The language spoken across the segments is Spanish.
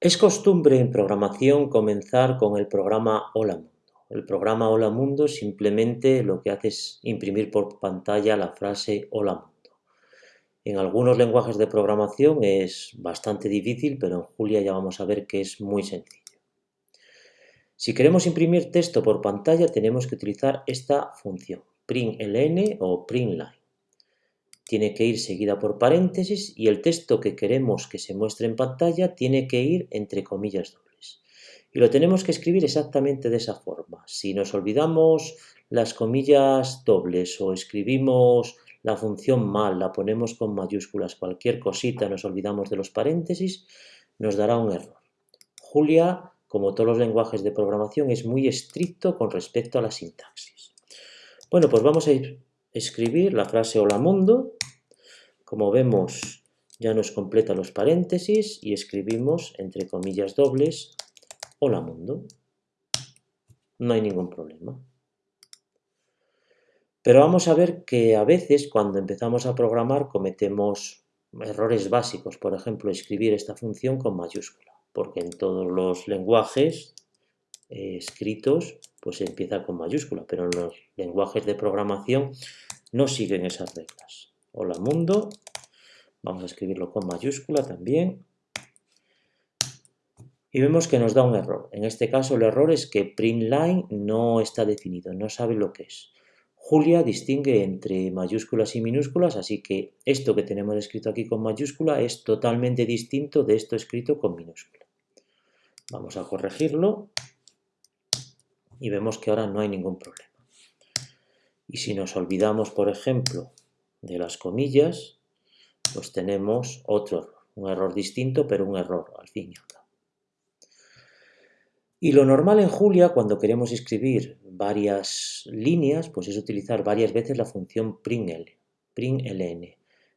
Es costumbre en programación comenzar con el programa Hola Mundo. El programa Hola Mundo simplemente lo que hace es imprimir por pantalla la frase Hola Mundo. En algunos lenguajes de programación es bastante difícil, pero en Julia ya vamos a ver que es muy sencillo. Si queremos imprimir texto por pantalla tenemos que utilizar esta función, println o printline tiene que ir seguida por paréntesis y el texto que queremos que se muestre en pantalla tiene que ir entre comillas dobles. Y lo tenemos que escribir exactamente de esa forma. Si nos olvidamos las comillas dobles o escribimos la función mal, la ponemos con mayúsculas, cualquier cosita, nos olvidamos de los paréntesis, nos dará un error. Julia, como todos los lenguajes de programación, es muy estricto con respecto a la sintaxis. Bueno, pues vamos a escribir la frase hola mundo como vemos, ya nos completa los paréntesis y escribimos, entre comillas dobles, hola mundo. No hay ningún problema. Pero vamos a ver que a veces cuando empezamos a programar cometemos errores básicos. Por ejemplo, escribir esta función con mayúscula, porque en todos los lenguajes eh, escritos pues empieza con mayúscula, pero en los lenguajes de programación no siguen esas reglas hola mundo, vamos a escribirlo con mayúscula también, y vemos que nos da un error. En este caso el error es que printline no está definido, no sabe lo que es. Julia distingue entre mayúsculas y minúsculas, así que esto que tenemos escrito aquí con mayúscula es totalmente distinto de esto escrito con minúscula. Vamos a corregirlo y vemos que ahora no hay ningún problema. Y si nos olvidamos, por ejemplo, de las comillas, pues tenemos otro error, un error distinto, pero un error al fin y al cabo. Y lo normal en Julia, cuando queremos escribir varias líneas, pues es utilizar varias veces la función println.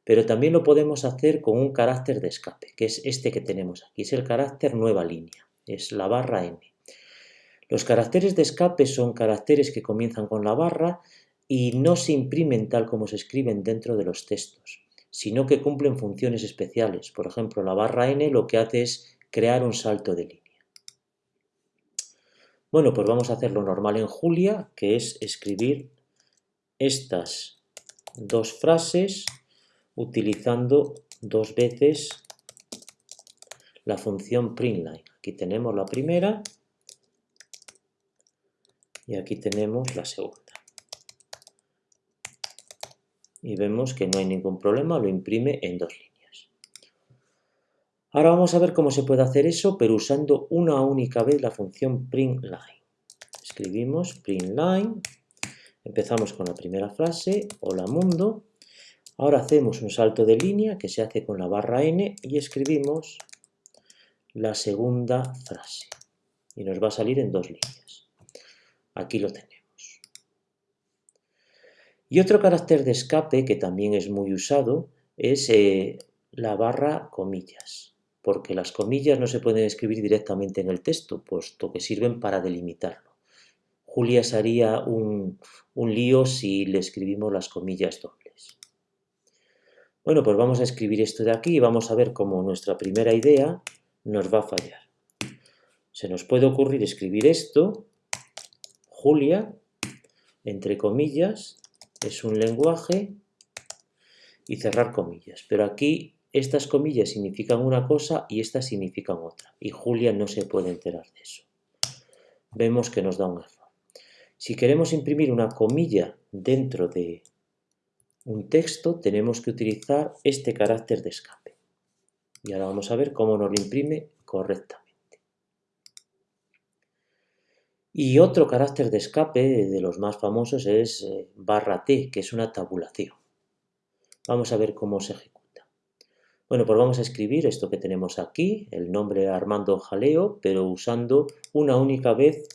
Pero también lo podemos hacer con un carácter de escape, que es este que tenemos aquí, es el carácter nueva línea, es la barra n. Los caracteres de escape son caracteres que comienzan con la barra y no se imprimen tal como se escriben dentro de los textos, sino que cumplen funciones especiales. Por ejemplo, la barra n lo que hace es crear un salto de línea. Bueno, pues vamos a hacer lo normal en Julia, que es escribir estas dos frases utilizando dos veces la función printline. Aquí tenemos la primera y aquí tenemos la segunda y vemos que no hay ningún problema, lo imprime en dos líneas. Ahora vamos a ver cómo se puede hacer eso, pero usando una única vez la función printline. Escribimos printline, empezamos con la primera frase, hola mundo, ahora hacemos un salto de línea que se hace con la barra n y escribimos la segunda frase y nos va a salir en dos líneas. Aquí lo tenemos. Y otro carácter de escape que también es muy usado es eh, la barra comillas, porque las comillas no se pueden escribir directamente en el texto, puesto que sirven para delimitarlo. Julia se haría un, un lío si le escribimos las comillas dobles. Bueno, pues vamos a escribir esto de aquí y vamos a ver cómo nuestra primera idea nos va a fallar. Se nos puede ocurrir escribir esto, Julia, entre comillas, es un lenguaje y cerrar comillas. Pero aquí estas comillas significan una cosa y estas significan otra. Y Julia no se puede enterar de eso. Vemos que nos da un error. Si queremos imprimir una comilla dentro de un texto, tenemos que utilizar este carácter de escape. Y ahora vamos a ver cómo nos lo imprime correctamente. Y otro carácter de escape de los más famosos es eh, barra T, que es una tabulación. Vamos a ver cómo se ejecuta. Bueno, pues vamos a escribir esto que tenemos aquí, el nombre Armando Jaleo, pero usando una única vez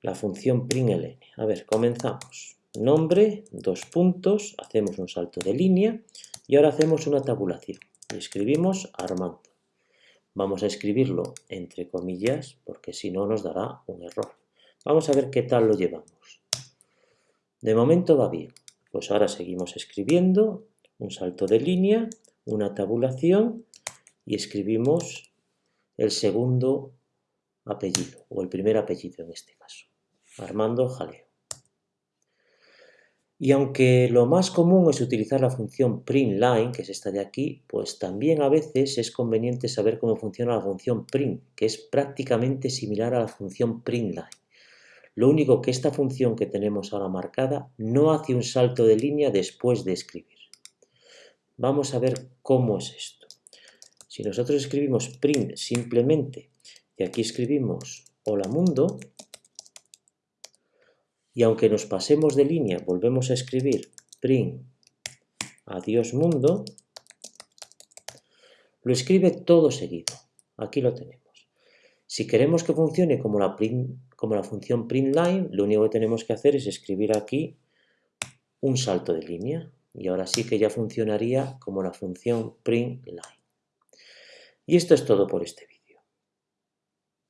la función println. A ver, comenzamos. Nombre, dos puntos, hacemos un salto de línea y ahora hacemos una tabulación. Y escribimos Armando. Vamos a escribirlo entre comillas porque si no nos dará un error. Vamos a ver qué tal lo llevamos. De momento va bien. Pues ahora seguimos escribiendo, un salto de línea, una tabulación y escribimos el segundo apellido, o el primer apellido en este caso, Armando Jaleo. Y aunque lo más común es utilizar la función printLine, que es esta de aquí, pues también a veces es conveniente saber cómo funciona la función print, que es prácticamente similar a la función printLine. Lo único que esta función que tenemos ahora marcada no hace un salto de línea después de escribir. Vamos a ver cómo es esto. Si nosotros escribimos print simplemente y aquí escribimos hola mundo, y aunque nos pasemos de línea, volvemos a escribir print adiós mundo, lo escribe todo seguido. Aquí lo tenemos. Si queremos que funcione como la, como la función printLine, lo único que tenemos que hacer es escribir aquí un salto de línea. Y ahora sí que ya funcionaría como la función printLine. Y esto es todo por este vídeo.